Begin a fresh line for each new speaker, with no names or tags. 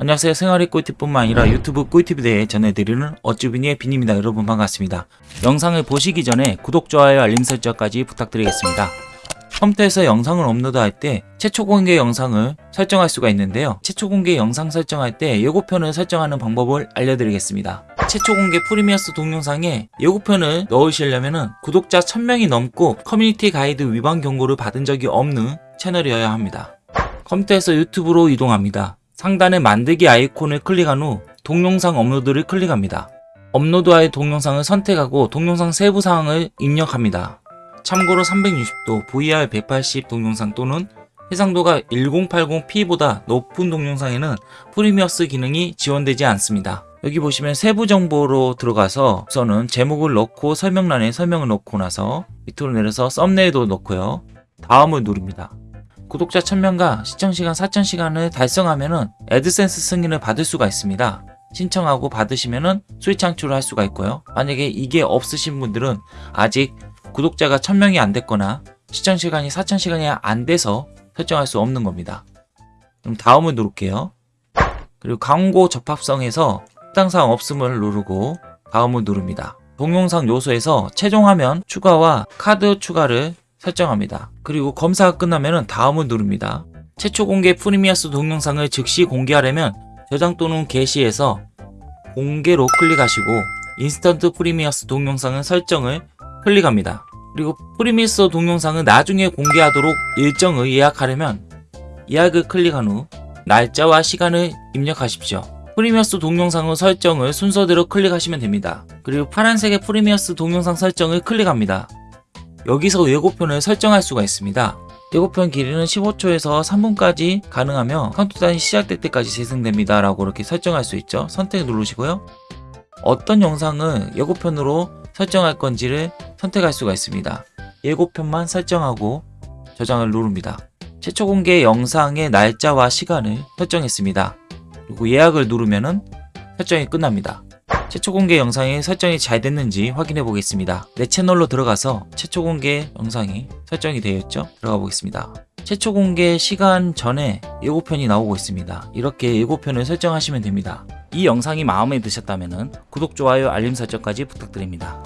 안녕하세요. 생활의 꿀팁뿐만 아니라 유튜브 꿀팁에 대해 전해드리는 어쭈비니의 빈입니다. 여러분 반갑습니다. 영상을 보시기 전에 구독, 좋아요, 알림 설정까지 부탁드리겠습니다. 컴퓨터에서 영상을 업로드할 때 최초 공개 영상을 설정할 수가 있는데요. 최초 공개 영상 설정할 때 예고편을 설정하는 방법을 알려드리겠습니다. 최초 공개 Premieres 동영상에 예고편을 넣으시려면 구독자 1000명이 넘고 커뮤니티 가이드 위반 경고를 받은 적이 없는 채널이어야 합니다. 컴퓨터에서 유튜브로 이동합니다 상단에 만들기 아이콘을 클릭한 후 동영상 업로드를 클릭합니다. 업로드할 동영상을 선택하고 동영상 세부 사항을 입력합니다. 참고로 360도, VR 180 동영상 또는 해상도가 1080p보다 높은 동영상에는 프리미어스 기능이 지원되지 않습니다. 여기 보시면 세부 정보로 들어가서 우선은 제목을 넣고 설명란에 설명을 넣고 나서 밑으로 내려서 썸네일도 넣고요. 다음을 누릅니다. 구독자 1000명과 시청시간 4000시간을 달성하면 애드센스 승인을 받을 수가 있습니다. 신청하고 받으시면 수익 창출을 할 수가 있고요. 만약에 이게 없으신 분들은 아직 구독자가 1000명이 안 됐거나 시청시간이 4000시간이 안 돼서 설정할 수 없는 겁니다. 그럼 다음을 누를게요. 그리고 광고 접합성에서 해당사항 없음을 누르고 다음을 누릅니다. 동영상 요소에서 최종 화면 추가와 카드 추가를 설정합니다. 그리고 검사가 끝나면 다음을 누릅니다. 최초 공개 Premieres 동영상을 즉시 공개하려면 저장 또는 게시에서 공개로 클릭하시고 instant Premieres 동영상은 설정을 클릭합니다. 그리고 Premieres 동영상은 나중에 공개하도록 일정을 예약하려면 예약을 클릭한 후 날짜와 시간을 입력하십시오. Premieres 동영상의 설정을 순서대로 클릭하시면 됩니다. 그리고 파란색의 Premieres 동영상 설정을 클릭합니다. 여기서 예고편을 설정할 수가 있습니다. 예고편 길이는 15초에서 3분까지 가능하며 카운트다운이 시작될 때까지 재생됩니다 라고 이렇게 설정할 수 있죠. 선택 누르시고요. 어떤 영상을 예고편으로 설정할 건지를 선택할 수가 있습니다. 예고편만 설정하고 저장을 누릅니다. 최초 공개 영상의 날짜와 시간을 설정했습니다. 그리고 예약을 누르면 설정이 끝납니다. 최초 공개 영상이 설정이 잘 됐는지 확인해 보겠습니다. 내 채널로 들어가서 최초 공개 영상이 설정이 되어 있죠? 들어가 보겠습니다. 최초 공개 시간 전에 예고편이 나오고 있습니다. 이렇게 예고편을 설정하시면 됩니다. 이 영상이 마음에 드셨다면 구독, 좋아요, 알림 설정까지 부탁드립니다.